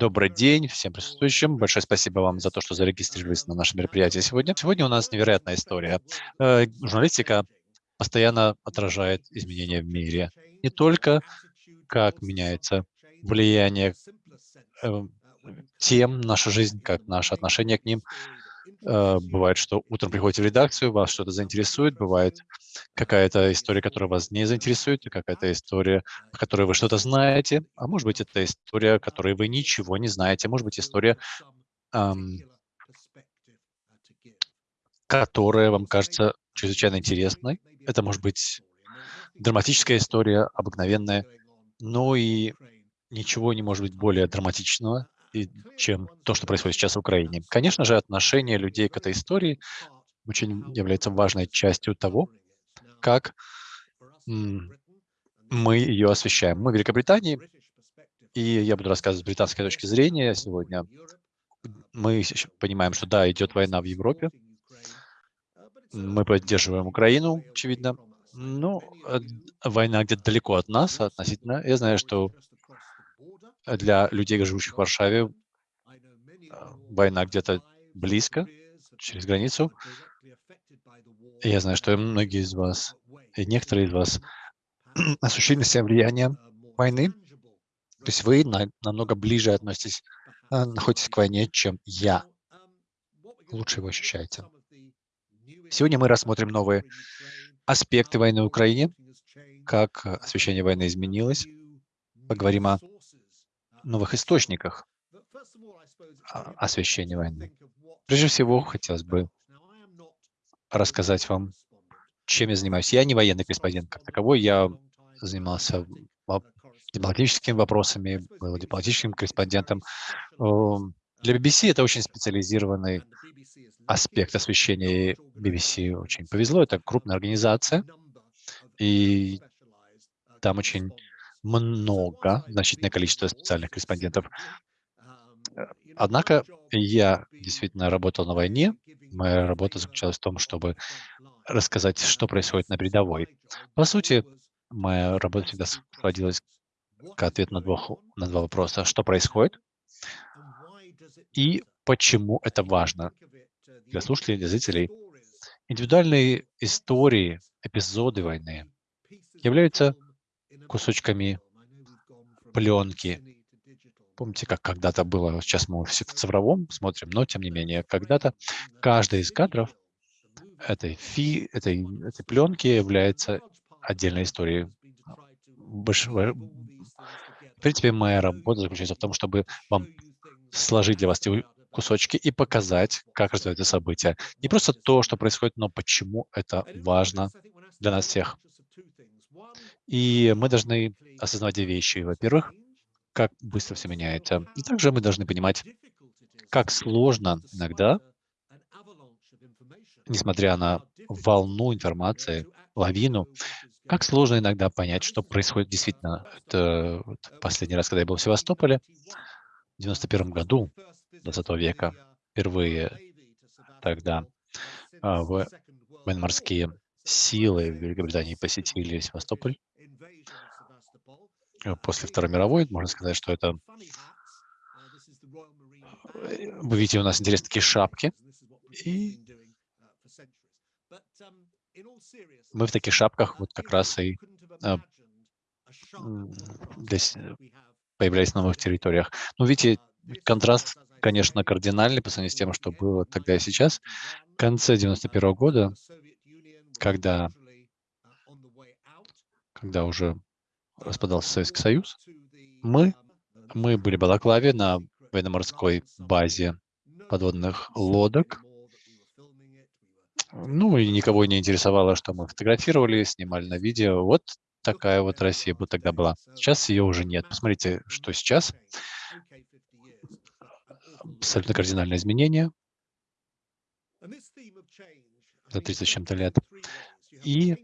Добрый день всем присутствующим. Большое спасибо вам за то, что зарегистрировались на наше мероприятие сегодня. Сегодня у нас невероятная история. Э, журналистика постоянно отражает изменения в мире. Не только как меняется влияние э, тем, наша жизнь, как наше отношение к ним, бывает, что утром приходите в редакцию, вас что-то заинтересует, бывает какая-то история, которая вас не заинтересует, какая-то история, о которой вы что-то знаете, а может быть, это история, о которой вы ничего не знаете, может быть, история, которая вам кажется чрезвычайно интересной. Это может быть драматическая история, обыкновенная, но и ничего не может быть более драматичного, чем то, что происходит сейчас в Украине. Конечно же, отношение людей к этой истории очень является важной частью того, как мы ее освещаем. Мы в Великобритании, и я буду рассказывать с британской точки зрения сегодня. Мы понимаем, что да, идет война в Европе. Мы поддерживаем Украину, очевидно. Но э, война где-то далеко от нас относительно. Я знаю, что для людей, живущих в Варшаве, а, война где-то близко, через границу. Я знаю, что многие из вас, и некоторые из вас ощущали на себя влияние войны. То есть вы на, намного ближе относитесь, а, находитесь к войне, чем я. Лучше его ощущаете. Сегодня мы рассмотрим новые аспекты войны в Украине, как освещение войны изменилось. Поговорим о новых источниках освещения войны. Прежде всего, хотелось бы рассказать вам, чем я занимаюсь. Я не военный корреспондент как таковой, я занимался дипломатическими вопросами, был дипломатическим корреспондентом. Для BBC это очень специализированный аспект освещения. BBC очень повезло, это крупная организация, и там очень много, значительное количество специальных корреспондентов. Э, однако я действительно работал на войне. Моя работа заключалась в том, чтобы рассказать, что происходит на передовой. По сути, моя работа всегда сводилась к ответу на два, на два вопроса. Что происходит и почему это важно для слушателей, для зрителей. Индивидуальные истории, эпизоды войны являются кусочками пленки. Помните, как когда-то было, сейчас мы все в цифровом смотрим, но тем не менее, когда-то каждый из кадров этой, фи, этой, этой пленки является отдельной историей. В принципе, моя работа заключается в том, чтобы вам сложить для вас кусочки и показать, как развиваются события. Не просто то, что происходит, но почему это важно для нас всех. И мы должны осознавать две вещи. Во-первых, как быстро все меняется. И также мы должны понимать, как сложно иногда, несмотря на волну информации, лавину, как сложно иногда понять, что происходит действительно. Это вот последний раз, когда я был в Севастополе, в 91 году 20 века, впервые тогда а, военно-морские силы в Великобритании посетили Севастополь. Э, после Второй мировой, можно сказать, что это... Э, вы видите, у нас интересные такие шапки. И мы в таких шапках вот как раз и э, здесь появлялись на новых территориях. Но видите, контраст, конечно, кардинальный по сравнению с тем, что было тогда и сейчас. В конце 91 -го года, когда, когда уже распадался Советский Союз, мы, мы были в Балаклаве на военно-морской базе подводных лодок. Ну, и никого не интересовало, что мы фотографировали, снимали на видео. Вот такая вот Россия бы тогда была. Сейчас ее уже нет. Посмотрите, что сейчас. Абсолютно кардинальное изменение за 30 с чем-то лет. И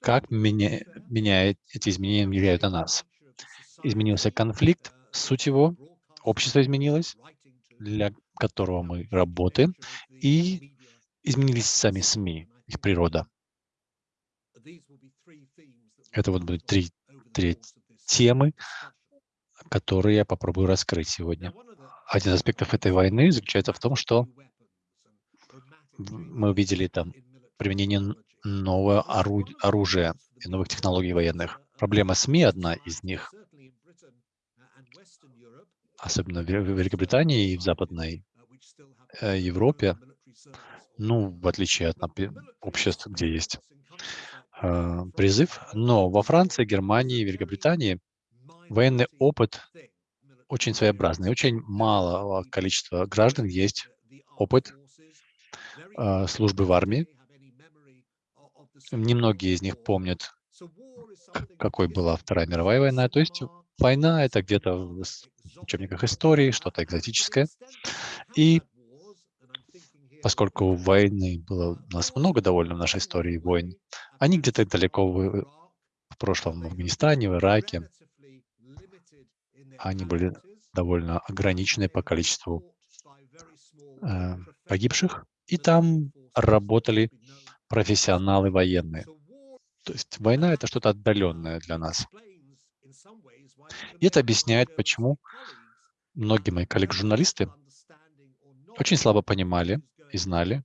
как меня, меняет, эти изменения влияют на нас. Изменился конфликт, суть его, общество изменилось, для которого мы работаем, и изменились сами СМИ, их природа. Это вот будут три, три темы, который я попробую раскрыть сегодня. Один из аспектов этой войны заключается в том, что мы увидели там применение нового оружия и новых технологий военных. Проблема СМИ одна из них, особенно в Великобритании и в Западной э, Европе, ну, в отличие от обществ, где есть э, призыв. Но во Франции, Германии, Великобритании военный опыт очень своеобразный. Очень малого количества граждан есть опыт э, службы в армии. Немногие из них помнят, какой была Вторая мировая война. То есть война — это где-то в учебниках истории, что-то экзотическое. И поскольку войны было у нас много довольно в нашей истории войн, они где-то далеко в, в прошлом в Афганистане, в Ираке, они были довольно ограничены по количеству э, погибших, и там работали профессионалы военные. То есть война — это что-то отдаленное для нас. И это объясняет, почему многие мои коллеги-журналисты очень слабо понимали и знали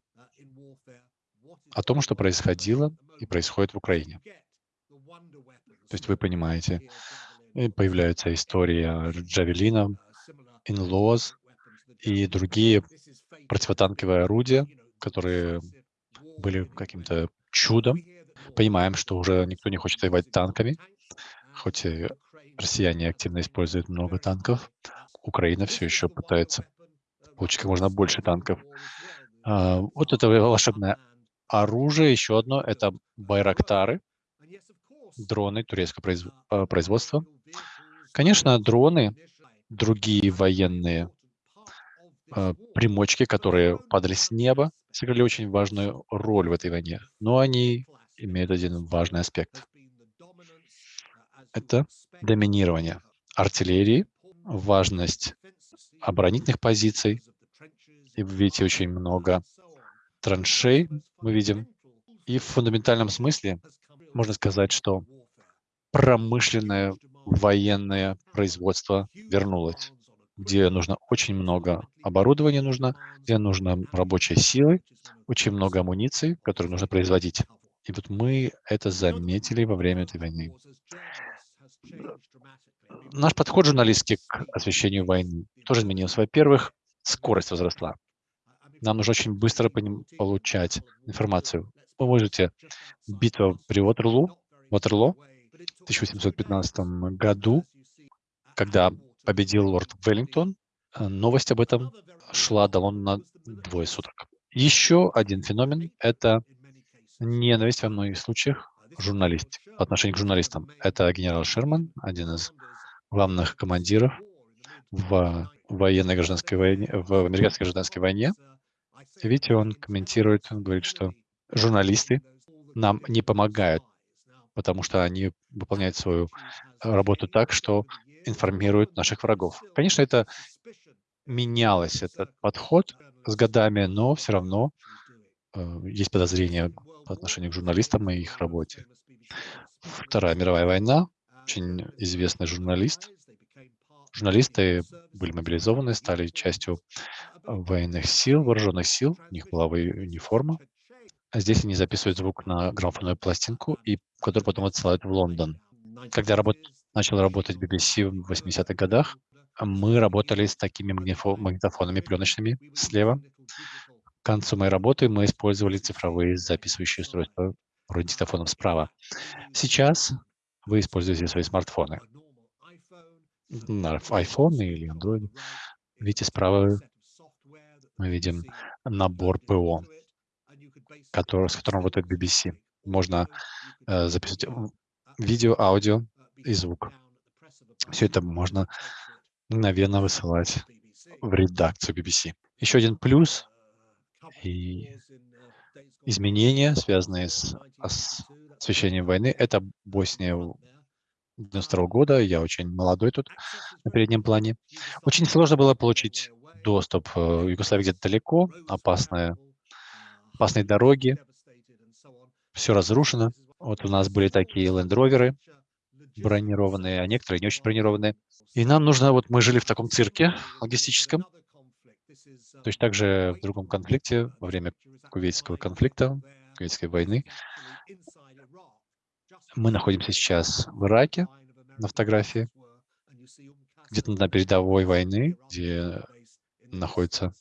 о том, что происходило и происходит в Украине. То есть вы понимаете, появляется история Джавелина, Инлоз и другие противотанковые орудия, которые были каким-то чудом. Понимаем, что уже никто не хочет воевать танками, хоть и россияне активно используют много танков. Украина все еще пытается получить как можно больше танков. А, вот это волшебное оружие. Еще одно — это байрактары, дроны турецкого а, производства. Конечно, дроны, другие военные а, примочки, которые падали с неба, сыграли очень важную роль в этой войне. Но они имеют один важный аспект. Это доминирование артиллерии, важность оборонительных позиций. И вы видите очень много траншей, мы видим. И в фундаментальном смысле можно сказать, что промышленное военное производство вернулось, где нужно очень много оборудования нужно, где нужно рабочей силы, очень много амуниции, которую нужно производить. И вот мы это заметили во время этой войны. Наш подход журналистский к освещению войны тоже изменился. Во-первых, скорость возросла. Нам нужно очень быстро получать информацию. Вы можете битва при Ватерлу, Ватерло в 1815 году, когда победил лорд Веллингтон, э, новость об этом шла до Лондона двое суток. Еще один феномен — это ненависть во многих случаях журналист, по отношению к журналистам. Это генерал Шерман, один из главных командиров в военной гражданской войне, в американской гражданской войне. видите, он комментирует, он говорит, что журналисты нам не помогают, потому что они выполняют свою работу так, что информируют наших врагов. Конечно, это менялось, этот подход с годами, но все равно э, есть подозрения по отношению к журналистам и их работе. Вторая мировая война, очень известный журналист. Журналисты были мобилизованы, стали частью военных сил, вооруженных сил, у них была униформа. А здесь они записывают звук на граммофонную пластинку, и который потом отсылают в Лондон. Когда работ... начал работать BBC в 80-х годах, мы работали с такими магнитофонами пленочными слева, к концу моей работы мы использовали цифровые записывающие устройства вроде справа. Сейчас вы используете свои смартфоны. IPhone или Android. Видите, справа мы видим набор ПО, который, с которым работает BBC. Можно э, записывать видео, аудио и звук. Все это можно мгновенно высылать в редакцию BBC. Еще один плюс и изменения, связанные с освещением войны. Это Босния 92 года. Я очень молодой тут на переднем плане. Очень сложно было получить доступ. Э, Югославия где-то далеко, опасная, опасные дороги, все разрушено. Вот у нас были такие лендроверы, бронированные, а некоторые не очень бронированные. И нам нужно, вот мы жили в таком цирке логистическом, то есть также в другом конфликте, во время кувейтского конфликта, кувейтской войны, мы находимся сейчас в Ираке на фотографии, где-то на передовой войны, где находятся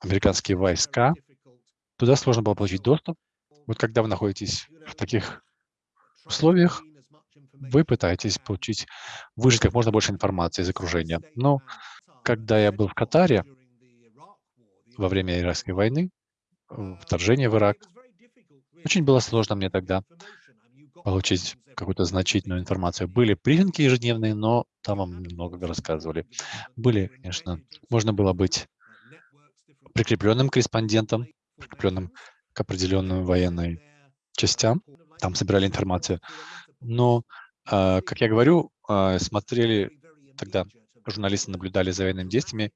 американские войска. Туда сложно было получить доступ. Вот когда вы находитесь в таких условиях, вы пытаетесь получить, выжить как можно больше информации из окружения. Но когда я был в Катаре во время Иракской войны, вторжения в Ирак, очень было сложно мне тогда получить какую-то значительную информацию. Были брифинги ежедневные, но там вам много рассказывали. Были, конечно, можно было быть прикрепленным корреспондентом, прикрепленным к определенным военной частям, там собирали информацию. Но, как я говорю, а, смотрели тогда, журналисты наблюдали за военными действиями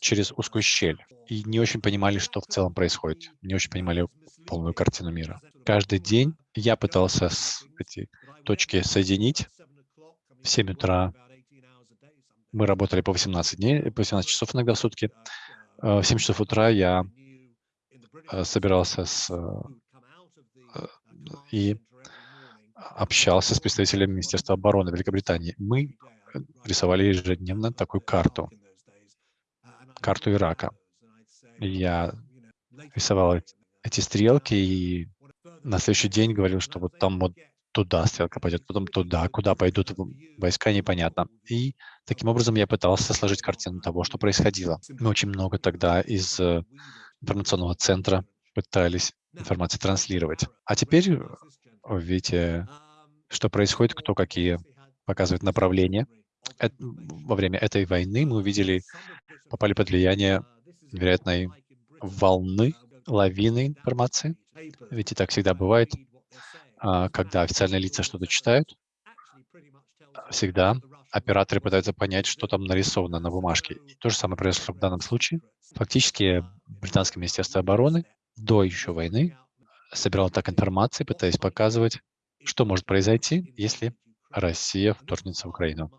через узкую щель и не очень понимали, что в целом происходит, не очень понимали полную картину мира. Каждый день я пытался с эти точки соединить. В 7 утра мы работали по 18 дней, по 18 часов иногда в сутки. Э, в 7 часов утра я собирался с, и общался с представителями Министерства обороны Великобритании. Мы рисовали ежедневно такую карту, карту Ирака. Я рисовал эти стрелки и на следующий день говорил, что вот там вот туда стрелка пойдет, потом туда, куда пойдут войска, непонятно. И таким образом я пытался сложить картину того, что происходило. Мы очень много тогда из э, информационного центра пытались информацию транслировать. А теперь видите, что происходит, кто какие показывает направления. Это, во время этой войны мы увидели, попали под влияние невероятной волны, лавины информации. Ведь и так всегда бывает, а, когда официальные лица что-то читают, всегда операторы пытаются понять, что там нарисовано на бумажке. И то же самое произошло в данном случае. Фактически британское министерство обороны до еще войны собирало так информацию, пытаясь показывать, что может произойти, если Россия вторгнется в Украину.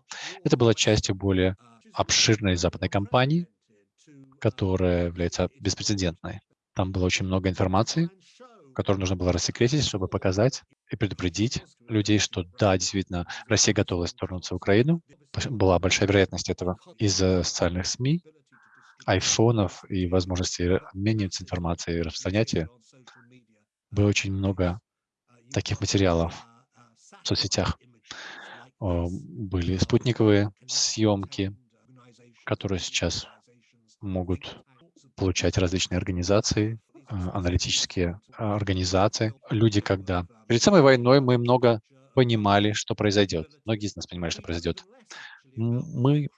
Это была частью более обширной западной кампании, которая является беспрецедентной. Там было очень много информации, которую нужно было рассекретить, чтобы показать и предупредить людей, что да, действительно, Россия готова вторгнуться в Украину. Была большая вероятность этого из-за социальных СМИ, айфонов и возможности обмениваться информацией и распространять ее. Было очень много таких материалов в соцсетях. Были спутниковые съемки, которые сейчас могут получать различные организации, а, аналитические а, организации. Люди, когда... Перед самой войной мы много понимали, что произойдет. Многие из нас понимали, что произойдет. Мы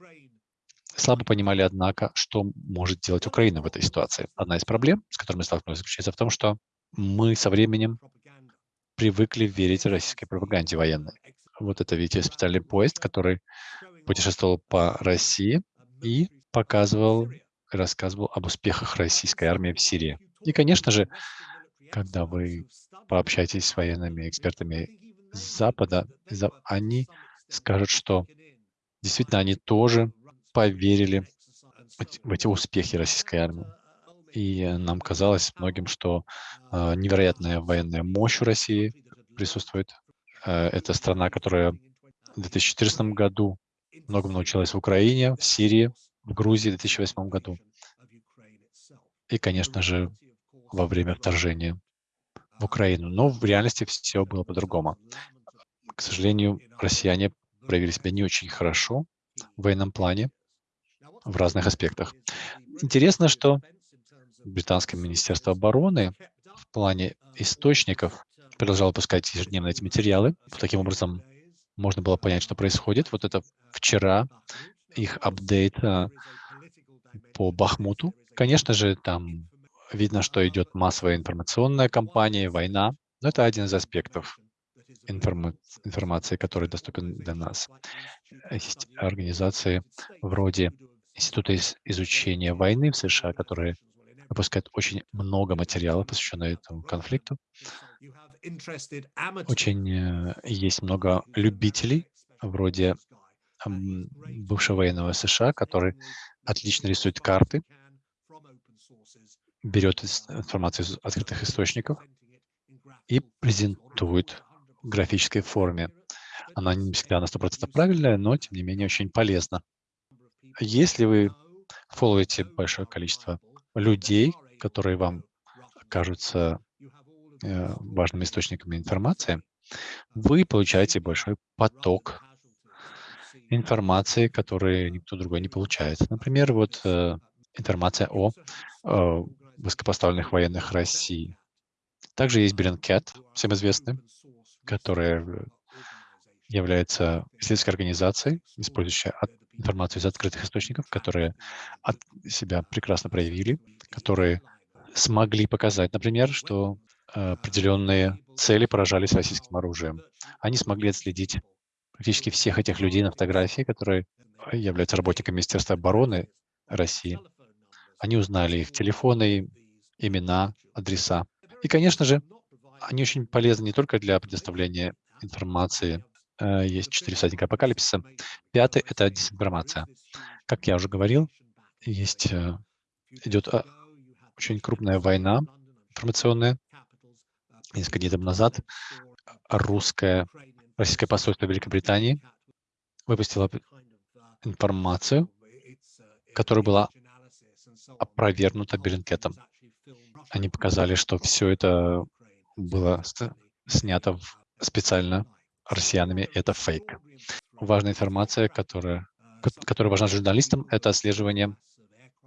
слабо понимали, однако, что может делать Украина в этой ситуации. Одна из проблем, с которыми мы столкнулись, заключается в том, что мы со временем привыкли верить российской пропаганде военной. Вот это, видите, специальный поезд, который путешествовал по России и показывал рассказывал об успехах российской армии в Сирии. И, конечно же, когда вы пообщаетесь с военными экспертами Запада, они скажут, что действительно они тоже поверили в эти успехи российской армии. И нам казалось многим, что э, невероятная военная мощь у России присутствует. Э, это страна, которая в 2014 году многому научилась в Украине, в Сирии, в Грузии в 2008 году. И, конечно же, во время вторжения в Украину. Но в реальности все было по-другому. К сожалению, россияне проявили себя не очень хорошо в военном плане в разных аспектах. Интересно, что британское министерство обороны в плане источников продолжало пускать ежедневно эти материалы. Таким образом, можно было понять, что происходит. Вот это вчера их апдейт а, по Бахмуту. Конечно же, там видно, что идет массовая информационная кампания, война. Но это один из аспектов информа информации, который доступен для нас. Есть организации вроде Института изучения войны в США, которые выпускают очень много материалов, посвященных этому конфликту. Очень э, есть много любителей, вроде бывшего военного США, который отлично рисует карты, берет информацию из открытых источников и презентует в графической форме. Она не всегда на 100% правильная, но, тем не менее, очень полезна. Если вы фолловите большое количество людей, которые вам кажутся э, важными источниками информации, вы получаете большой поток информации, который никто другой не получает. Например, вот э, информация о э, высокопоставленных военных России. Также есть Bellingcat, всем известный, которая является исследовательской организацией, использующая информацию из открытых источников, которые от себя прекрасно проявили, которые смогли показать, например, что э, определенные цели поражались российским оружием. Они смогли отследить практически всех этих людей на фотографии, которые являются работниками Министерства обороны России. Они узнали их телефоны, имена, адреса. И, конечно же, они очень полезны не только для предоставления информации. Э, есть четыре всадника апокалипсиса. Пятый — это дезинформация. Как я уже говорил, есть, э, идет а, очень крупная война информационная. Несколько дней назад русское, российское посольство Великобритании выпустило информацию, которая была опровергнута Беллинкетом. Они показали, что все это было снято специально россиянами. Это фейк. Важная информация, которая, которая важна журналистам, это отслеживание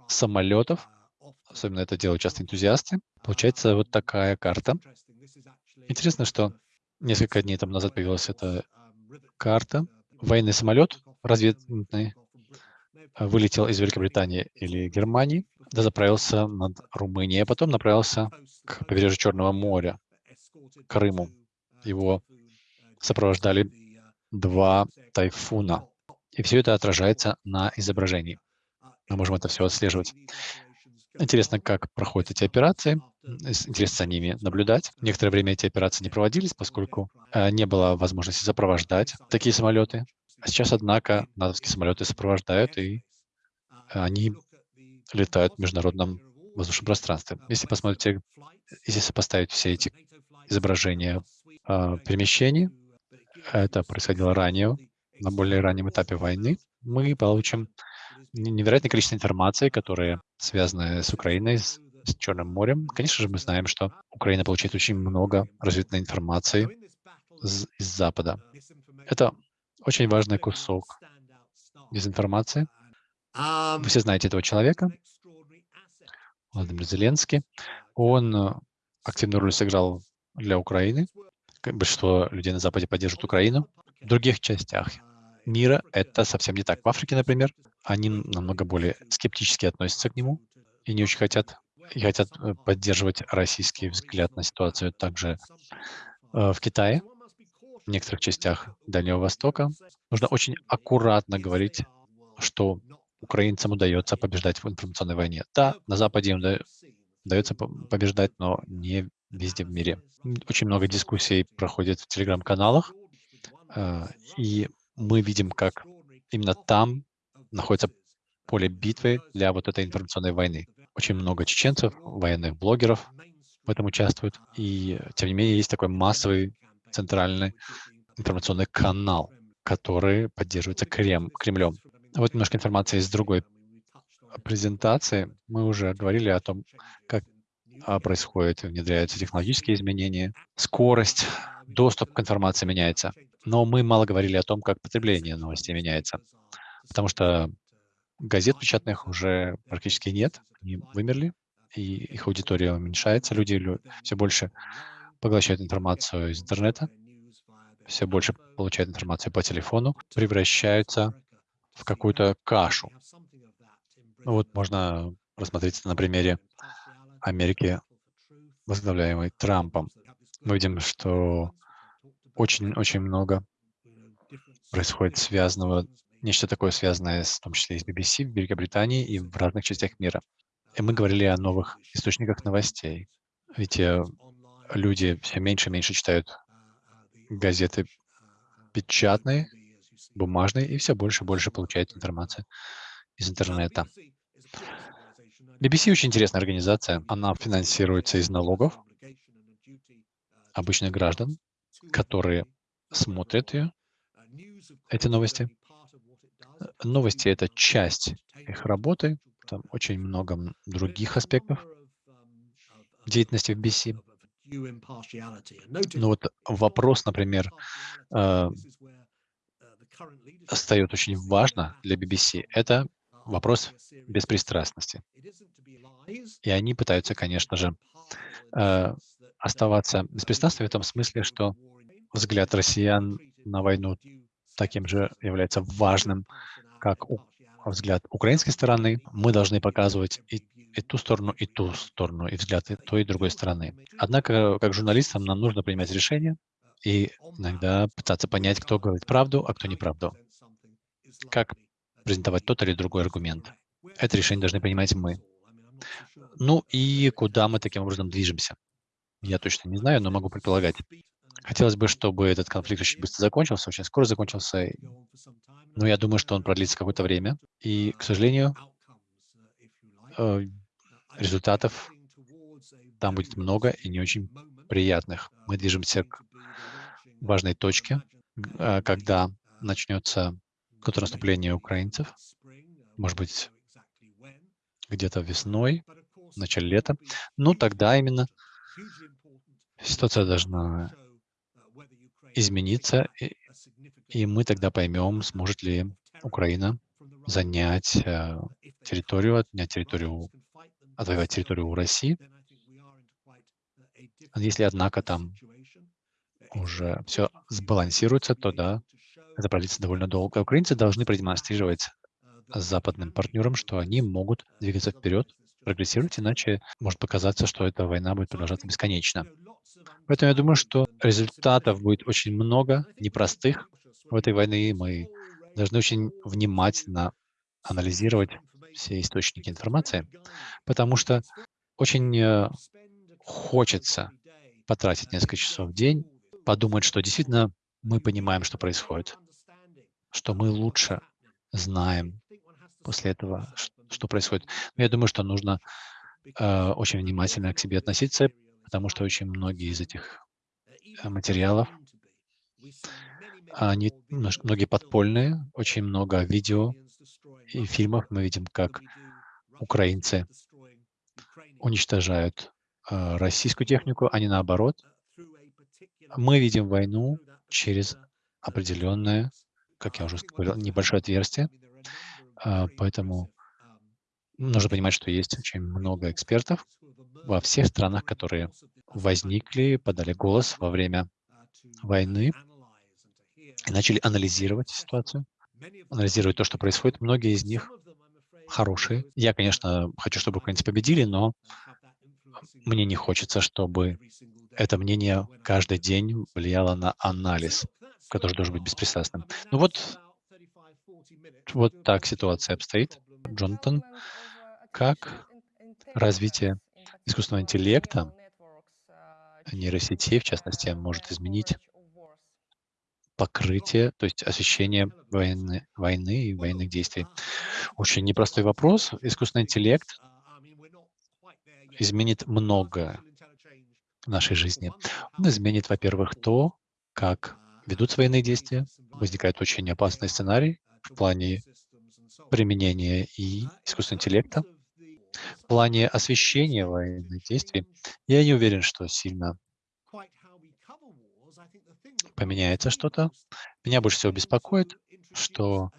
самолетов. Особенно это делают часто энтузиасты. Получается вот такая карта. Интересно, что несколько дней там назад появилась эта карта. Военный самолет разведный вылетел из Великобритании или Германии, да заправился над Румынией, а потом направился к побережью Черного моря, Крыму. Его сопровождали два тайфуна. И все это отражается на изображении. Мы можем это все отслеживать. Интересно, как проходят эти операции. Интересно за ними наблюдать. Некоторое время эти операции не проводились, поскольку э, не было возможности сопровождать такие самолеты. А сейчас, однако, натовские самолеты сопровождают, и они летают в международном воздушном пространстве. Если посмотрите, если сопоставить все эти изображения э, перемещений, это происходило ранее, на более раннем этапе войны, мы получим невероятное количество информации, которые связаны с Украиной, с, с Черным морем. Конечно же, мы знаем, что Украина получает очень много развитой информации из, из Запада. Это очень важный кусок дезинформации. Вы все знаете этого человека, Владимир Зеленский. Он э, активную роль сыграл для Украины. Большинство людей на Западе поддерживают Украину. В других частях мира это совсем не так. В Африке, например, они намного более скептически относятся к нему и не очень хотят и хотят э, поддерживать российский взгляд на ситуацию. Также э, в Китае, в некоторых частях Дальнего Востока, нужно очень аккуратно говорить, что украинцам удается побеждать в информационной войне. Да, на Западе им удается побеждать, но не везде в мире. Очень много дискуссий проходит в телеграм-каналах, э, и мы видим, как именно там находится поле битвы для вот этой информационной войны. Очень много чеченцев, военных блогеров в этом участвуют. И, тем не менее, есть такой массовый центральный информационный канал, который поддерживается Крем, Кремлем. Вот немножко информации из другой презентации. Мы уже говорили о том, как а, происходит, внедряются технологические изменения, скорость, доступ к информации меняется. Но мы мало говорили о том, как потребление новостей меняется, потому что газет печатных уже практически нет, они вымерли, и их аудитория уменьшается, люди все больше поглощают информацию из интернета, все больше получают информацию по телефону, превращаются в какую-то кашу. Ну вот можно рассмотреть это на примере Америки, возглавляемой Трампом. Мы видим, что очень-очень много происходит связанного, нечто такое связанное, с, в том числе и с BBC в Великобритании и в разных частях мира. И мы говорили о новых источниках новостей. Ведь э, люди все меньше и меньше читают газеты печатные, бумажные, и все больше и больше получают информации из интернета. BBC очень интересная организация. Она финансируется из налогов обычных граждан, которые смотрят ее, эти новости. Новости — это часть их работы, там очень много других аспектов деятельности в BC. Ну вот вопрос, например, э, остается очень важно для BBC. Это вопрос беспристрастности. И они пытаются, конечно же, э, оставаться беспристрастными в том смысле, что взгляд россиян на войну таким же является важным, как у, взгляд украинской стороны. Мы должны показывать и, и ту сторону, и ту сторону, и взгляд и той, и другой стороны. Однако, как журналистам, нам нужно принимать решения и иногда пытаться понять, кто говорит правду, а кто неправду. Как презентовать тот или другой аргумент. Это решение должны принимать мы. Ну и куда мы таким образом движемся? Я точно не знаю, но могу предполагать. Хотелось бы, чтобы этот конфликт очень быстро закончился, очень скоро закончился, но я думаю, что он продлится какое-то время. И, к сожалению, э, результатов там будет много и не очень приятных. Мы движемся к важной точке, э, когда начнется контрнаступление украинцев, может быть, где-то весной, в начале лета. Ну, тогда именно ситуация должна измениться, и мы тогда поймем, сможет ли Украина занять э, территорию, отнять территорию, отвоевать территорию у России. Если, однако, там уже все сбалансируется, то да, это продлится довольно долго. Украинцы должны продемонстрировать западным партнерам, что они могут двигаться вперед, прогрессировать, иначе может показаться, что эта война будет продолжаться бесконечно. Поэтому я думаю, что результатов будет очень много, непростых в этой войне. Мы должны очень внимательно анализировать все источники информации, потому что очень э, хочется потратить несколько часов в день, подумать, что действительно мы понимаем, что происходит, что мы лучше знаем после этого, что происходит. Но я думаю, что нужно э, очень внимательно к себе относиться, потому что очень многие из этих э, материалов, они многие подпольные, очень много видео и фильмов мы видим, как украинцы уничтожают э, российскую технику, а не наоборот. Мы видим войну через определенное, как я уже говорил, небольшое отверстие, а, поэтому нужно понимать, что есть очень много экспертов во всех странах, которые возникли, подали голос во время войны и начали анализировать ситуацию, анализировать то, что происходит. Многие из них хорошие. Я, конечно, хочу, чтобы украинцы победили, но мне не хочется, чтобы это мнение каждый день влияло на анализ, который должен быть беспристрастным. Ну вот, вот так ситуация обстоит. Джонатан, как развитие искусственного интеллекта, нейросетей, в частности, может изменить покрытие, то есть освещение войны, войны и военных действий. Очень непростой вопрос. Искусственный интеллект изменит многое в нашей жизни. Он изменит, во-первых, то, как ведутся военные действия. Возникает очень опасный сценарий в плане применения и искусственного интеллекта. В плане освещения военных действий я не уверен, что сильно поменяется что-то. Меня больше всего беспокоит, что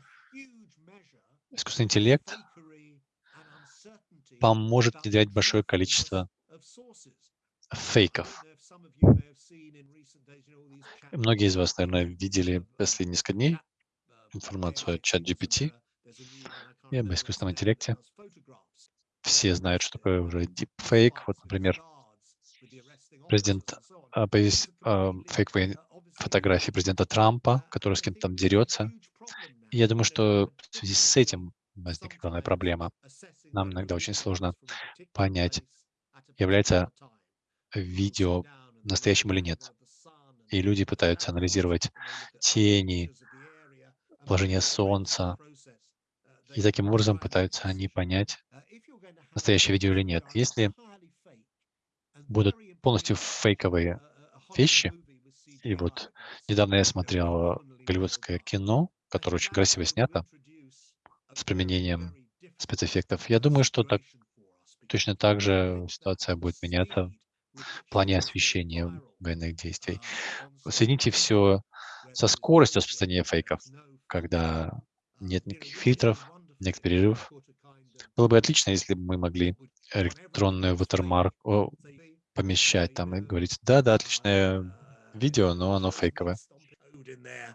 искусственный интеллект поможет внедрять большое количество фейков. Многие из вас, наверное, видели последние несколько дней информацию о чат GPT и об искусственном интеллекте. Все знают, что такое уже deepfake. Вот, например, президент, появились а, фейковые фотографии президента Трампа, который с кем-то там дерется. И я думаю, что в связи с этим возникла главная проблема. Нам иногда очень сложно понять, является видео настоящим или нет. И люди пытаются анализировать тени, положение Солнца, и таким образом пытаются они понять, настоящее видео или нет. Если будут полностью фейковые вещи, и вот недавно я смотрел голливудское кино, которое очень красиво снято, с применением спецэффектов. Я думаю, что так, точно так же ситуация будет меняться в плане освещения военных действий. Соедините все со скоростью распространения фейков, когда нет никаких фильтров, нет перерывов. Было бы отлично, если бы мы могли электронную watermark помещать там и говорить, да, да, отличное видео, но оно фейковое.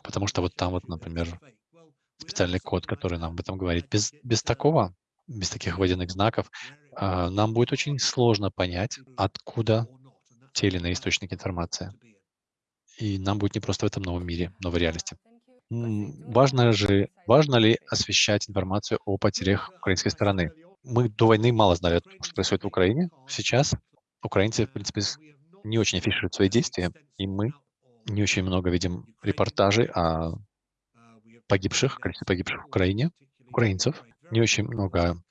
Потому что вот там вот, например, специальный код, который нам об этом говорит. Без, без такого, без таких водяных знаков, а, нам будет очень сложно понять, откуда те или иные источники информации. И нам будет не просто в этом новом мире, новой реальности. Важно же, важно ли освещать информацию о потерях украинской стороны? Мы до войны мало знали о том, что происходит в Украине. Сейчас украинцы, в принципе, не очень афишируют свои действия, и мы не очень много видим репортажей о погибших, количестве погибших в Украине, украинцев. Не очень много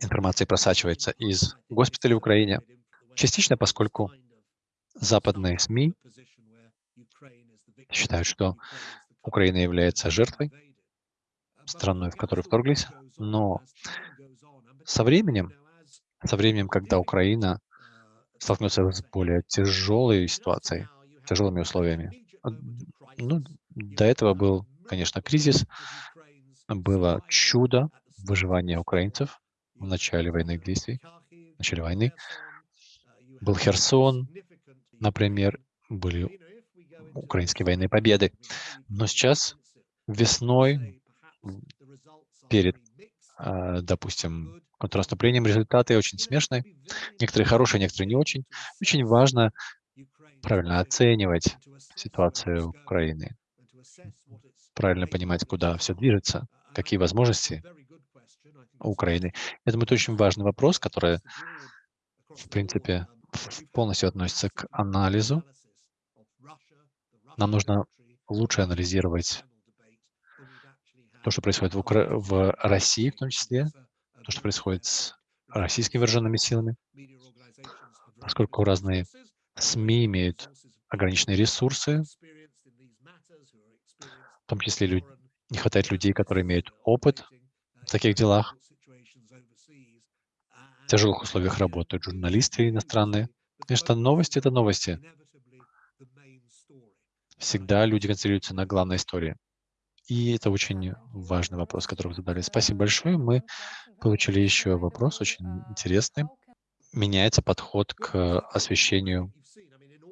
информации просачивается из госпиталей в Украине. Частично, поскольку западные СМИ считают, что Украина является жертвой, страной, в которую вторглись, но со временем, со временем, когда Украина столкнется с более тяжелой ситуацией, тяжелыми условиями, ну, до этого был, конечно, кризис, было чудо выживания украинцев в начале военных действий, в начале войны. Был Херсон, например, были украинские военные победы. Но сейчас весной, перед, а, допустим, контрнаступлением, результаты очень смешные. Некоторые хорошие, некоторые не очень. Очень важно правильно оценивать ситуацию Украины, правильно понимать, куда все движется, какие возможности Украины. Я думаю, это очень важный вопрос, который, в принципе, полностью относится к анализу. Нам нужно лучше анализировать то, что происходит в, Укра... в России, в том числе, то, что происходит с российскими вооруженными силами, поскольку разные СМИ имеют ограниченные ресурсы, том числе люд... не хватает людей, которые имеют опыт в таких делах. В тяжелых условиях работают журналисты иностранные. Конечно, новости — это новости. Всегда люди концентрируются на главной истории. И это очень важный вопрос, который вы задали. Спасибо большое. Мы получили еще вопрос, очень интересный. Меняется подход к освещению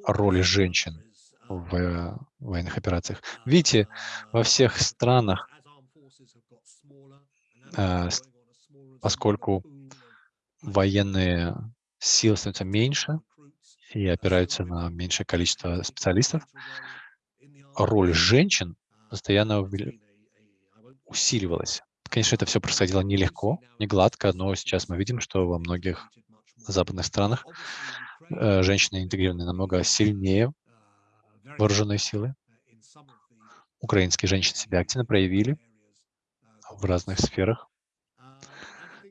роли женщин в военных операциях. Видите, во всех странах, э, поскольку военные силы становятся меньше и опираются на меньшее количество специалистов, роль женщин постоянно усиливалась. Конечно, это все происходило нелегко, не гладко, но сейчас мы видим, что во многих западных странах э, женщины интегрированы намного сильнее вооруженные силы. Украинские женщины себя активно проявили в разных сферах,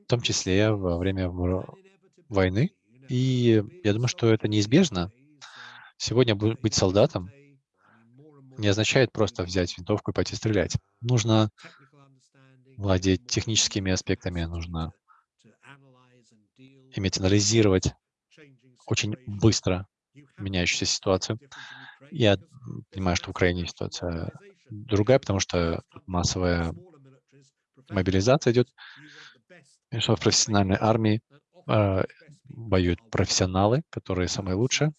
в том числе во время войны. И я думаю, что это неизбежно. Сегодня быть солдатом не означает просто взять винтовку и пойти стрелять. Нужно владеть техническими аспектами, нужно иметь анализировать очень быстро меняющуюся ситуацию. Я понимаю, что в Украине ситуация другая, потому что массовая мобилизация идет, и что в профессиональной армии э, воюют профессионалы, которые самые лучшие.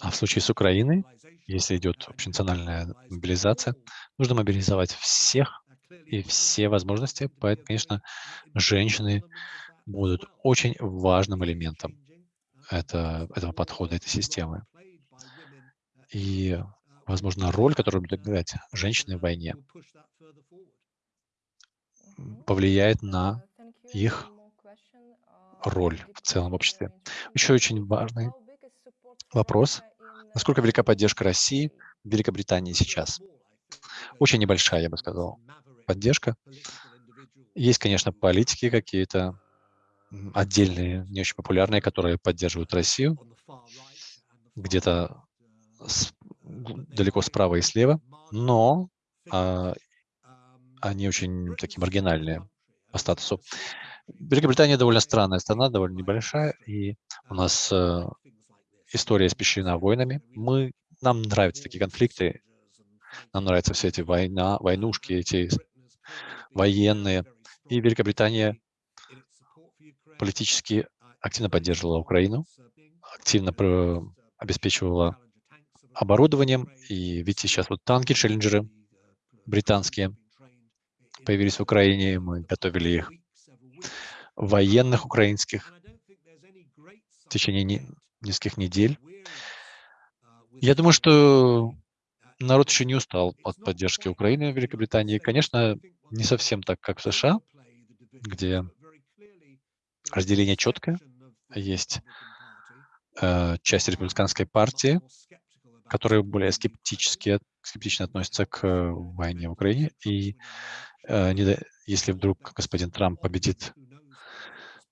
А в случае с Украиной, если идет общенациональная мобилизация, нужно мобилизовать всех и все возможности. Поэтому, конечно, женщины будут очень важным элементом это, этого подхода, этой системы. И, возможно, роль, которую будут играть женщины в войне, повлияет на их роль в целом обществе. Еще очень важный Вопрос, насколько велика поддержка России в Великобритании сейчас? Очень небольшая, я бы сказал, поддержка. Есть, конечно, политики какие-то отдельные, не очень популярные, которые поддерживают Россию, где-то далеко справа и слева, но а, они очень такие маргинальные по статусу. Великобритания довольно странная страна, довольно небольшая, и у нас э, история испещрена войнами. Мы, нам нравятся такие конфликты, нам нравятся все эти война, войнушки, эти военные. И Великобритания политически активно поддерживала Украину, активно обеспечивала оборудованием. И видите, сейчас вот танки, челленджеры британские появились в Украине, мы готовили их военных украинских в течение не, нескольких недель. Я думаю, что народ еще не устал от поддержки Украины в Великобритании. Конечно, не совсем так, как в США, где разделение четкое. Есть э, часть республиканской партии, которые более скептически, скептично относятся к э, войне в Украине. И э, если вдруг господин Трамп победит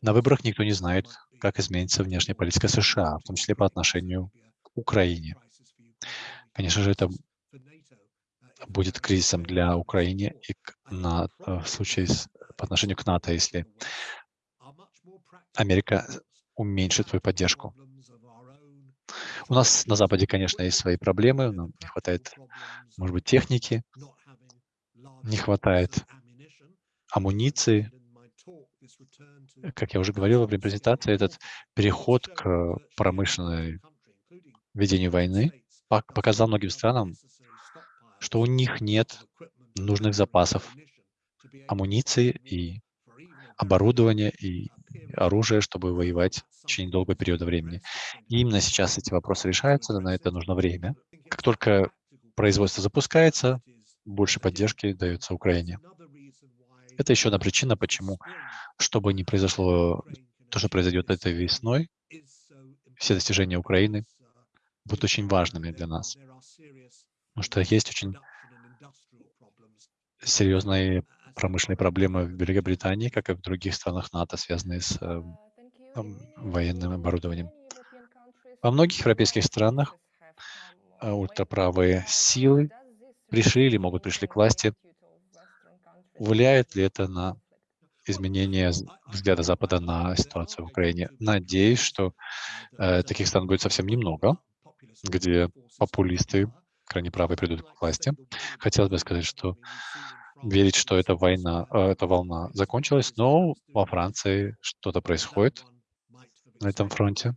на выборах, никто не знает, как изменится внешняя политика США, в том числе по отношению к Украине. Конечно же, это будет кризисом для Украины и на, э, в случае с, по отношению к НАТО, если Америка уменьшит свою поддержку. У нас на Западе, конечно, есть свои проблемы, нам не хватает, может быть, техники, не хватает амуниции. Как я уже говорил во время презентации, этот переход к промышленной ведению войны показал многим странам, что у них нет нужных запасов амуниции и оборудования и оружия, чтобы воевать в течение долгого периода времени. И именно сейчас эти вопросы решаются, на это нужно время. Как только производство запускается, больше поддержки дается Украине. Это еще одна причина, почему, чтобы не произошло то, что произойдет этой весной, все достижения Украины будут очень важными для нас. Потому что есть очень серьезные промышленные проблемы в Великобритании, как и в других странах НАТО, связанные с э, военным оборудованием. Во многих европейских странах э, ультраправые силы пришли или могут пришли к власти. Влияет ли это на изменение взгляда Запада на ситуацию в Украине? Надеюсь, что э, таких стран будет совсем немного, где популисты крайне правые придут к власти. Хотелось бы сказать, что верить, что эта война, э, эта волна закончилась, но во Франции что-то происходит на этом фронте.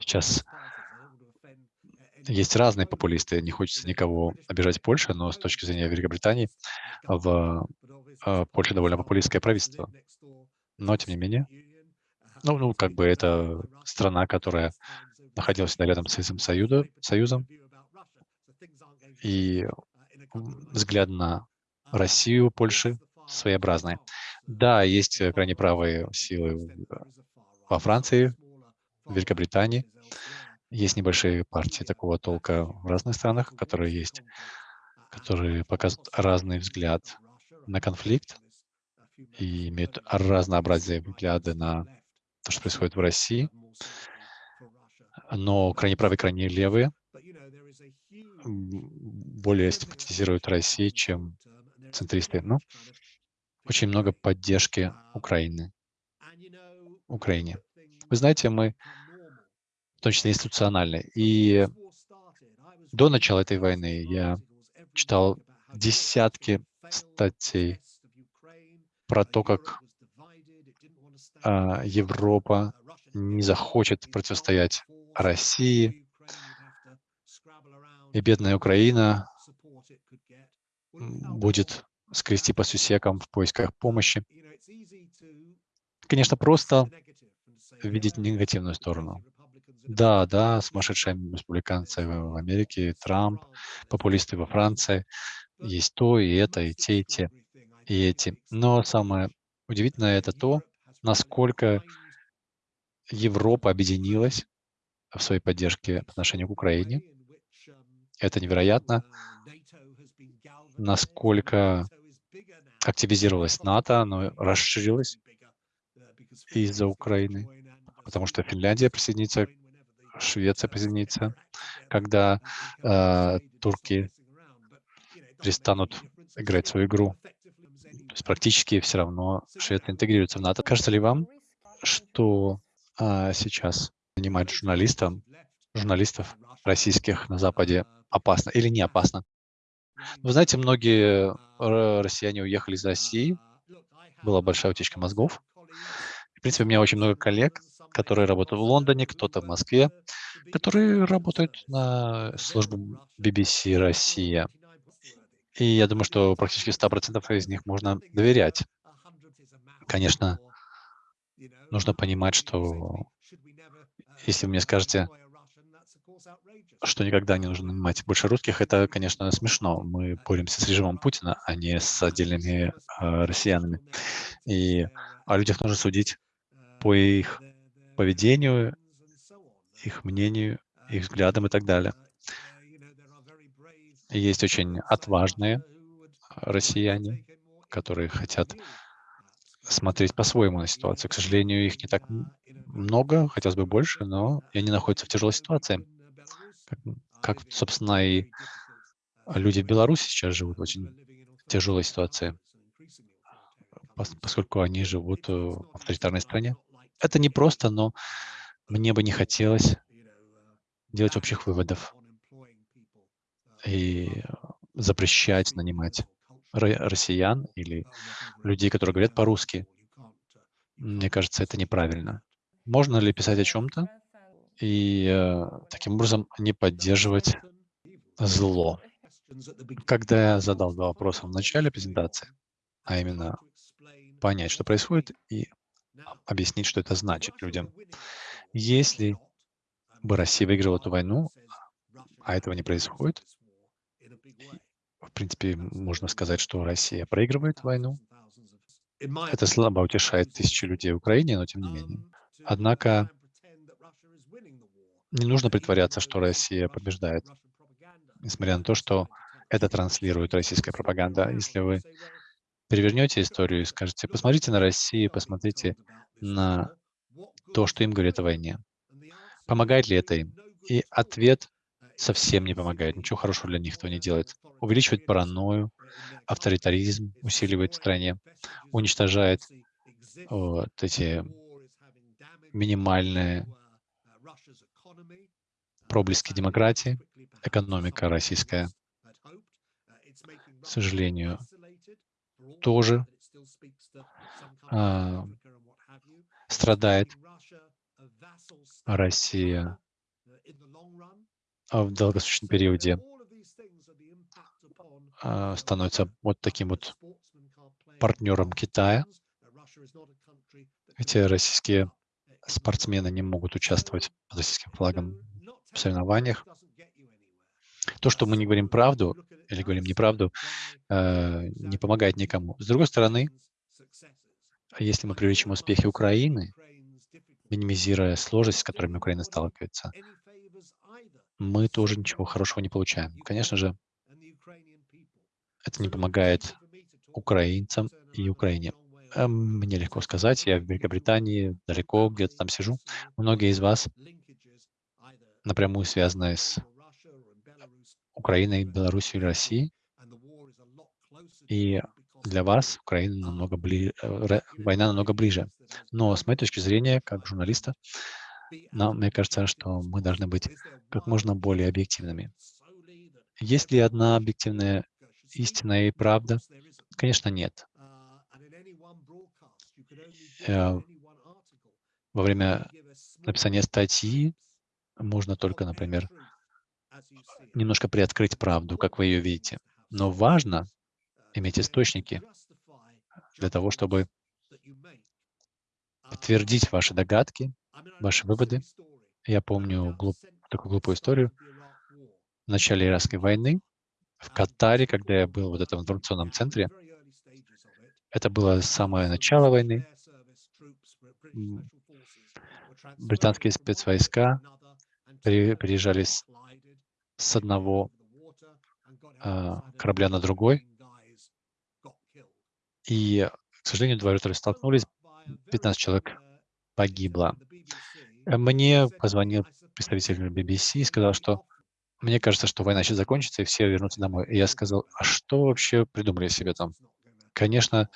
Сейчас есть разные популисты, не хочется никого обижать Польше, но с точки зрения Великобритании в э, Польше довольно популистское правительство. Но, тем не менее, ну, ну, как бы это страна, которая находилась рядом с Советским Союзом, и взгляд на Россию, Польши своеобразный. Да, есть э, крайне правые силы во Франции, в Великобритании. Есть небольшие партии такого толка в разных странах, которые есть, которые показывают разный взгляд на конфликт и имеют разнообразие взгляды на то, что происходит в России. Но крайне правые, крайне левые более симпатизируют России, чем центристы. Но очень много поддержки Украины. Украине. Вы знаете, мы в том. И до начала этой войны я читал десятки статей про то, как а, Европа не захочет противостоять России, и бедная Украина будет скрести по сусекам в поисках помощи. Конечно, просто видеть негативную сторону. Да, да, сумасшедшие республиканцы в Америке, Трамп, популисты во Франции, есть то, и это, и те, и те, и эти. Но самое удивительное это то, насколько Европа объединилась в своей поддержке по отношению к Украине. Это невероятно, насколько активизировалась НАТО, оно расширилось из-за Украины, потому что Финляндия присоединится, Швеция присоединится, когда э, турки перестанут играть свою игру. То есть практически все равно Швеция интегрируется в НАТО. Кажется ли вам, что а, сейчас занимать журналистам, журналистов российских на Западе опасно или не опасно? Вы знаете, многие э, россияне уехали из России, была большая утечка мозгов. В принципе, у меня очень много коллег, которые работают в Лондоне, кто-то в Москве, которые работают на службу BBC Россия. И я думаю, что практически 100% из них можно доверять. Конечно, нужно понимать, что если вы мне скажете, что никогда не нужно нанимать больше русских, это, конечно, смешно. Мы боремся с режимом Путина, а не с отдельными э, россиянами. И о людях нужно судить по их поведению, их мнению, их взглядам и так далее. Есть очень отважные россияне, которые хотят смотреть по-своему на ситуацию. К сожалению, их не так много, хотелось бы больше, но они находятся в тяжелой ситуации. Как, как собственно, и люди в Беларуси сейчас живут в очень тяжелой ситуации, поскольку они живут в авторитарной стране. Это не просто, но мне бы не хотелось делать общих выводов и запрещать нанимать россиян или людей, которые говорят по-русски. Мне кажется, это неправильно. Можно ли писать о чем-то и э, таким образом не поддерживать зло? Когда я задал два вопроса в начале презентации, а именно понять, что происходит, и объяснить, что это значит людям. Если бы Россия выиграла эту войну, а этого не происходит, в принципе, можно сказать, что Россия проигрывает войну. Это слабо утешает тысячи людей в Украине, но тем не менее. Однако не нужно притворяться, что Россия побеждает, несмотря на то, что это транслирует российская пропаганда. Если вы перевернете историю и скажете, посмотрите на Россию, посмотрите на то, что им говорят о войне. Помогает ли это им? И ответ совсем не помогает, ничего хорошего для них этого не делает. Увеличивает паранойю, авторитаризм усиливает в стране, уничтожает вот эти минимальные проблески демократии, экономика российская, к сожалению, тоже а, страдает. Россия в долгосрочном периоде а, становится вот таким вот партнером Китая. Эти российские спортсмены не могут участвовать под российским флагом соревнованиях. То, что мы не говорим правду или говорим неправду, э, не помогает никому. С другой стороны, если мы привлечем успехи Украины, минимизируя сложности, с которыми Украина сталкивается, мы тоже ничего хорошего не получаем. Конечно же, это не помогает украинцам и Украине. Эм, мне легко сказать, я в Великобритании, далеко где-то там сижу. Многие из вас напрямую связаны с Украиной, Беларусью или Россией. И для вас Украина намного ближе, э, война намного ближе. Но с моей точки зрения, как журналиста, нам, мне кажется, что мы должны быть как можно более объективными. Есть ли одна объективная истина и правда? Конечно, нет. Э, во время написания статьи можно только, например, немножко приоткрыть правду, как вы ее видите. Но важно иметь источники для того, чтобы подтвердить ваши догадки, ваши выводы. Я помню глуп, такую глупую историю. В начале Иракской войны в Катаре, когда я был в этом информационном центре, это было самое начало войны. Британские спецвойска переезжали с, с одного э, корабля на другой, и, к сожалению, два вертолета столкнулись, 15 человек погибло. Мне позвонил представитель BBC и сказал, что мне кажется, что война сейчас закончится, и все вернутся домой. И я сказал, а что вообще придумали себе там? Конечно,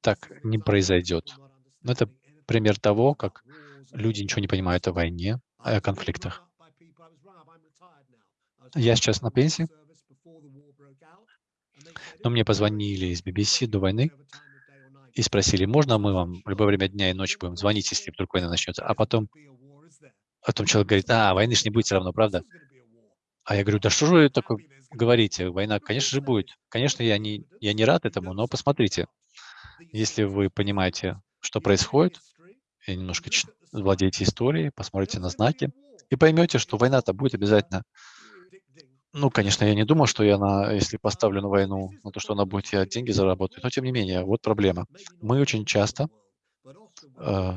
так не произойдет. Но это пример того, как люди ничего не понимают о войне, о конфликтах. Я сейчас на пенсии, но мне позвонили из BBC до войны и спросили, можно мы вам в любое время дня и ночи будем звонить, если вдруг война начнется. А потом, потом человек говорит, а, войны же не будет все равно, правда? А я говорю, да что же вы такое говорите? Война, конечно же, будет. Конечно, я не, я не рад этому, но посмотрите, если вы понимаете, что происходит, и немножко владеете историей, посмотрите на знаки, и поймете, что война-то будет обязательно. Ну, конечно, я не думал, что я, на, если поставлю на войну, на то, что она будет, я деньги заработаю, но тем не менее, вот проблема. Мы очень часто э,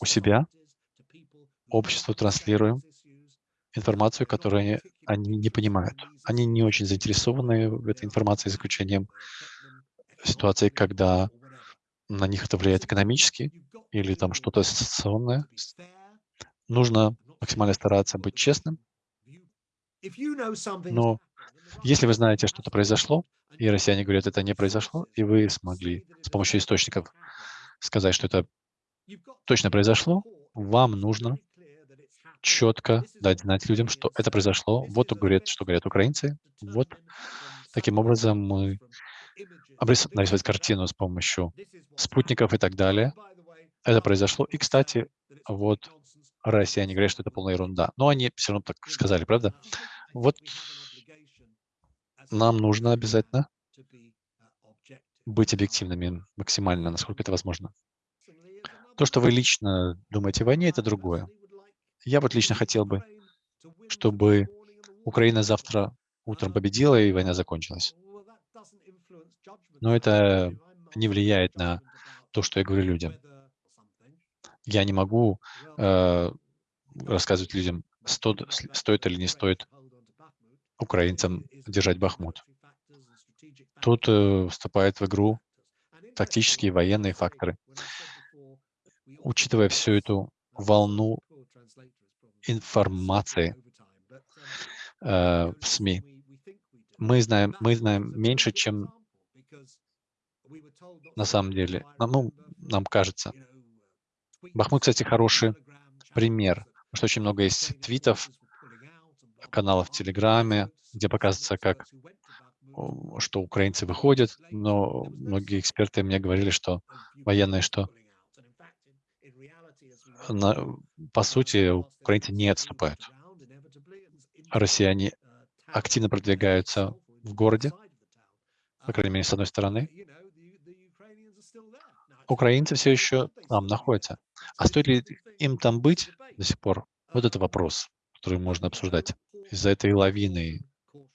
у себя обществу транслируем информацию, которую они, они не понимают. Они не очень заинтересованы в этой информации, за исключением ситуации, когда на них это влияет экономически или там что-то ассоциационное. Нужно максимально стараться быть честным. Но если вы знаете, что-то произошло, и россияне говорят, это не произошло, и вы смогли с помощью источников сказать, что это точно произошло, вам нужно четко дать знать людям, что это произошло. Вот говорят, что говорят украинцы. Вот таким образом мы нарисовать картину с помощью спутников и так далее. Это произошло. И, кстати, вот россияне говорят, что это полная ерунда. Но они все равно так сказали, правда? Вот нам нужно обязательно быть объективными максимально, насколько это возможно. То, что вы лично думаете о войне, это другое. Я вот лично хотел бы, чтобы Украина завтра утром победила и война закончилась. Но это не влияет на то, что я говорю людям. Я не могу э, рассказывать людям, стоит, стоит или не стоит украинцам держать Бахмут. Тут э, вступают в игру тактические военные факторы. Учитывая всю эту волну информации э, в СМИ. Мы знаем, мы знаем меньше, чем на самом деле. Ну, нам кажется. Бахмут, кстати, хороший пример, потому что очень много есть твитов, каналов в Телеграме, где показывается, как что украинцы выходят, но многие эксперты мне говорили, что военные, что на, по сути, украинцы не отступают. Россияне активно продвигаются в городе, по крайней мере, с одной стороны. Украинцы все еще там находятся. А стоит ли им там быть до сих пор? Вот это вопрос, который можно обсуждать. Из-за этой лавины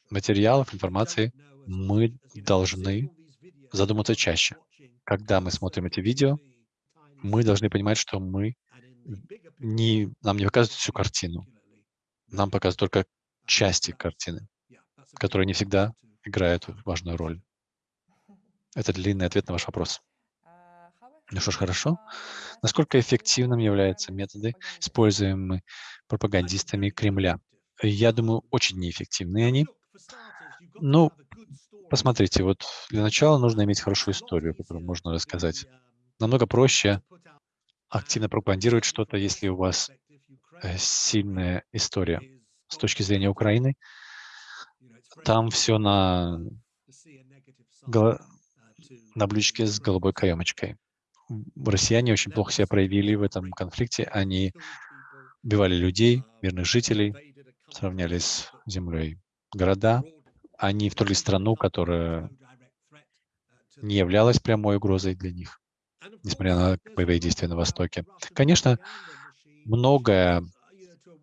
материалов, информации мы должны задуматься чаще. Когда мы смотрим эти видео, мы должны понимать, что мы не, нам не показывают всю картину. Нам показывают только части картины, которые не всегда играют важную роль. Это длинный ответ на ваш вопрос. Ну что ж, хорошо. Насколько эффективным являются методы, используемые пропагандистами Кремля? Я думаю, очень неэффективны они. Ну, посмотрите, вот для начала нужно иметь хорошую историю, которую можно рассказать. Намного проще активно пропагандировать что-то, если у вас э, сильная история. С точки зрения Украины, там все на, на блюдечке с голубой каемочкой. Россияне очень плохо себя проявили в этом конфликте. Они убивали людей, мирных жителей, сравняли с землей города. Они вторгли страну, которая не являлась прямой угрозой для них несмотря на боевые действия на Востоке. Конечно, многое,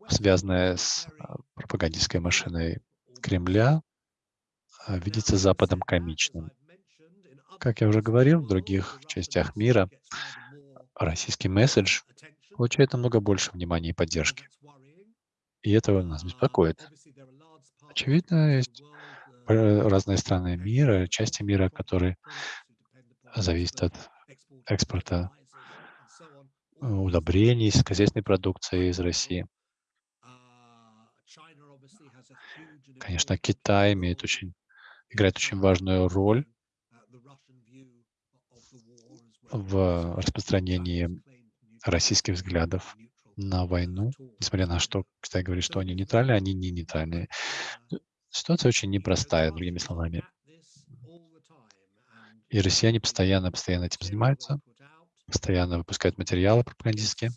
связанное с а, пропагандистской машиной Кремля, а, видится Западом комичным. Как я уже говорил, в других частях мира российский месседж получает намного больше внимания и поддержки. И это нас беспокоит. Очевидно, есть разные страны мира, части мира, которые зависят от экспорта удобрений, сельскохозяйственной продукции из России. Конечно, Китай имеет очень, играет очень важную роль в распространении российских взглядов на войну, несмотря на что Китай говорит, что они нейтральны, они не нейтральные. Ситуация очень непростая, другими словами. И россияне постоянно, постоянно этим занимаются, постоянно выпускают материалы пропагандистские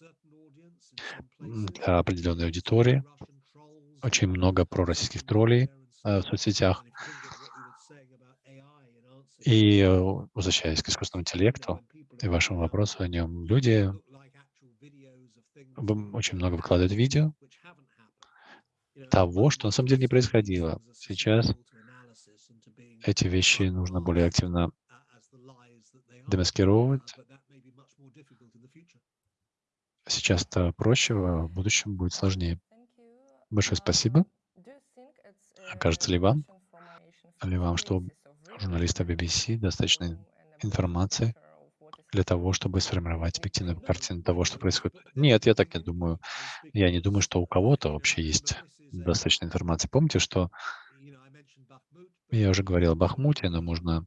для определенной аудитории. Очень много пророссийских троллей э, в соцсетях. И э, возвращаясь к искусственному интеллекту и вашему вопросу о нем, люди очень много выкладывают видео того, что на самом деле не происходило. Сейчас эти вещи нужно более активно демаскировать. Сейчас это проще, а в будущем будет сложнее. Большое спасибо. Кажется ли вам, ли вам, что журналиста BBC достаточно информации для того, чтобы сформировать объективную картину того, что происходит? Нет, я так не думаю. Я не думаю, что у кого-то вообще есть достаточно информации. Помните, что я уже говорил о Бахмуте, но можно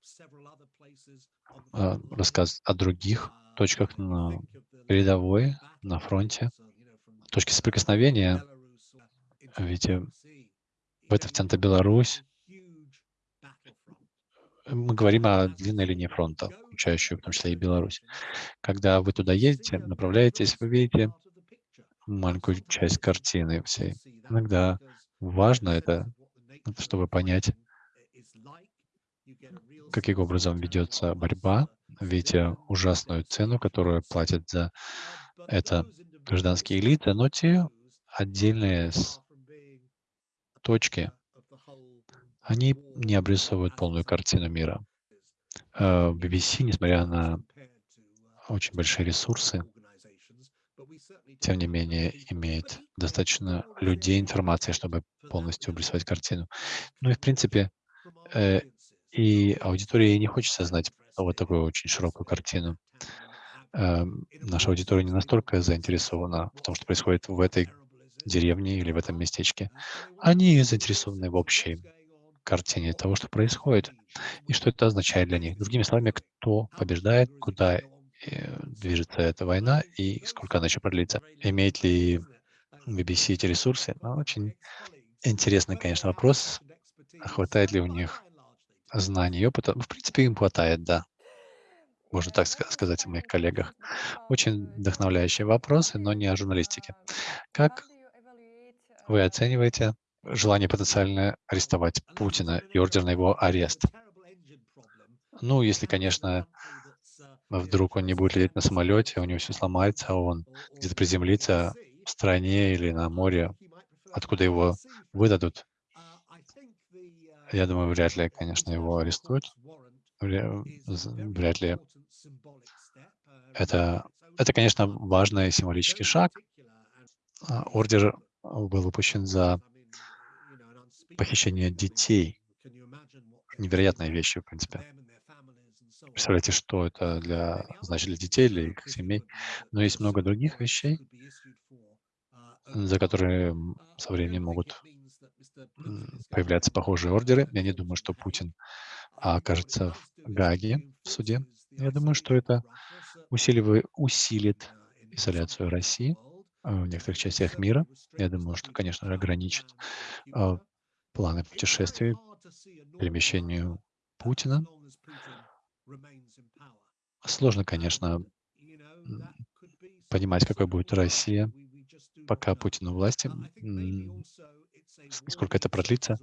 э, рассказать о других точках на передовой, на фронте, точки соприкосновения. Ведь э, в это втянута Беларусь. Мы говорим о длинной линии фронта, включающей в том числе и Беларусь. Когда вы туда едете, направляетесь, вы видите маленькую часть картины всей. Иногда важно это, чтобы понять, каким образом ведется борьба, видя ужасную цену, которую платят за это гражданские элиты, но те отдельные точки, они не обрисовывают полную картину мира. BBC, э, несмотря на очень большие ресурсы, тем не менее имеет достаточно людей, информации, чтобы полностью обрисовать картину. Ну и, в принципе, э, и аудитории не хочется знать вот такую очень широкую картину. Э, наша аудитория не настолько заинтересована в том, что происходит в этой деревне или в этом местечке. Они заинтересованы в общей картине того, что происходит, и что это означает для них. Другими словами, кто побеждает, куда э, движется эта война и сколько она еще продлится. Имеет ли BBC эти ресурсы? Ну, очень интересный, конечно, вопрос. Хватает ли у них знаний и опыта? В принципе, им хватает, да. Можно так сказать о моих коллегах. Очень вдохновляющие вопросы, но не о журналистике. Как вы оцениваете желание потенциально арестовать Путина и ордер на его арест? Ну, если, конечно, вдруг он не будет лететь на самолете, у него все сломается, а он где-то приземлится в стране или на море, откуда его выдадут. Я думаю, вряд ли, конечно, его арестуют. Вряд ли. Это, это конечно, важный символический шаг. А, ордер был выпущен за похищение детей. Невероятные вещи, в принципе. Представляете, что это для, значит, для детей, для их семей. Но есть много других вещей, за которые со временем могут появляться похожие ордеры. Я не думаю, что Путин окажется в Гаге в суде. Я думаю, что это усиливает, усилит изоляцию России а, в некоторых частях мира. Я думаю, что, конечно, ограничит а, планы путешествий, перемещению Путина. Сложно, конечно, понимать, какой будет Россия, пока Путин у власти, сколько это продлится.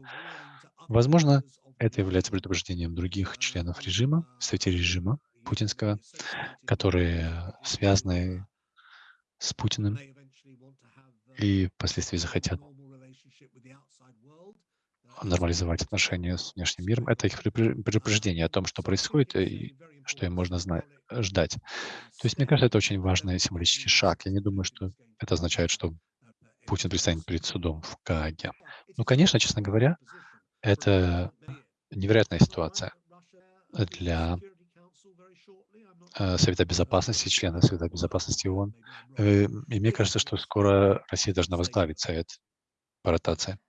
Возможно, это является предупреждением других членов режима, представителей режима путинского, которые связаны с Путиным и впоследствии захотят нормализовать отношения с внешним миром. Это их предупреждение о том, что происходит и что им можно знать, ждать. То есть, мне кажется, это очень важный символический шаг. Я не думаю, что это означает, что Путин предстанет перед судом в Гааге. Ну, конечно, честно говоря, это невероятная ситуация для э, Совета Безопасности, члена Совета Безопасности ООН. Э, И мне кажется, что скоро Россия должна возглавить Совет по ротации.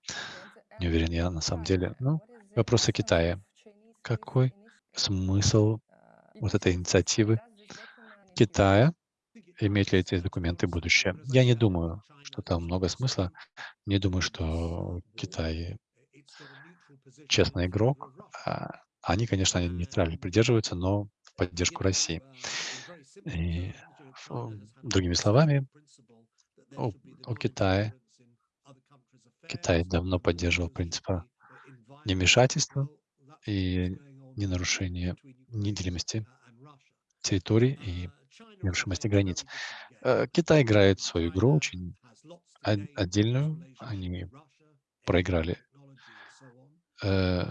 Не уверен я на самом деле. Ну, вопрос о Китае. Какой смысл вот этой инициативы Китая? Имеют ли эти документы будущее? Я не думаю, что там много смысла. Не думаю, что Китай честный игрок. А Они, конечно, они нейтрально придерживаются, но в поддержку России. И, ф- другими словами, у, у Китая, Китай давно поддерживал принцип невмешательства и ненарушения неделимости территорий и нерушимости границ. Э, Китай играет свою игру очень от- отдельную. Они проиграли э,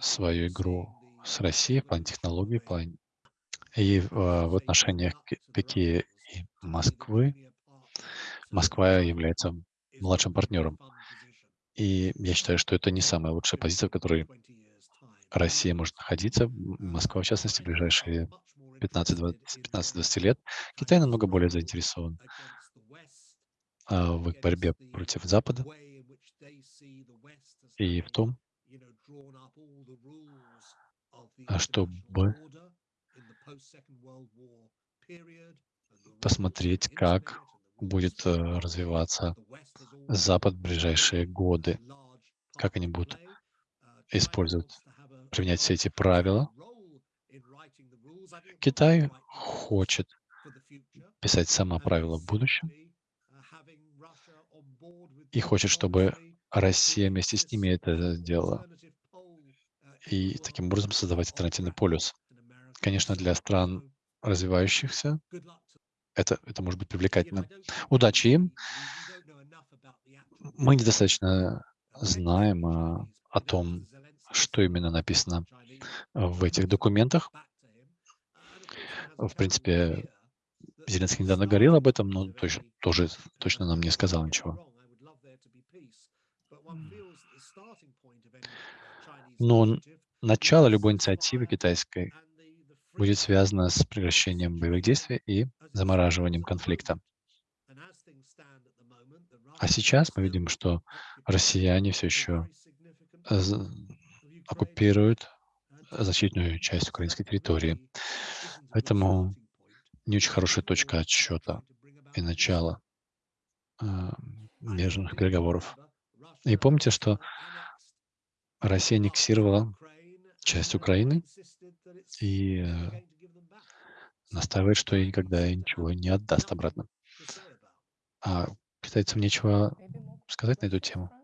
свою игру с Россией в плане технологий, в плане и э, в отношениях Ки- Пекина и Москвы. Москва является младшим партнером. И я считаю, что это не самая лучшая позиция, в которой Россия может находиться, Москва, в частности, в ближайшие 15-20 15-20 лет. Китай намного более заинтересован а, в их борьбе против Запада и в том, а, чтобы посмотреть, как будет э, развиваться Запад в ближайшие годы, как они будут использовать, применять все эти правила. Китай хочет писать сама правила в будущем и хочет, чтобы Россия вместе с ними это сделала, и таким образом создавать альтернативный полюс. Конечно, для стран развивающихся это, это может быть привлекательно. Удачи им. Мы недостаточно знаем а, о том, что именно написано в этих документах. В принципе, Зеленский недавно говорил об этом, но точно, тоже точно нам не сказал ничего. Но н- начало любой инициативы китайской будет связано с прекращением боевых действий и замораживанием конфликта. А сейчас мы видим, что россияне все еще оккупируют значительную часть украинской территории. Поэтому не очень хорошая точка отсчета и начала мирных переговоров. И помните, что Россия аннексировала часть Украины и э, настаивает, что и никогда ничего не отдаст обратно. А китайцам нечего сказать на эту тему.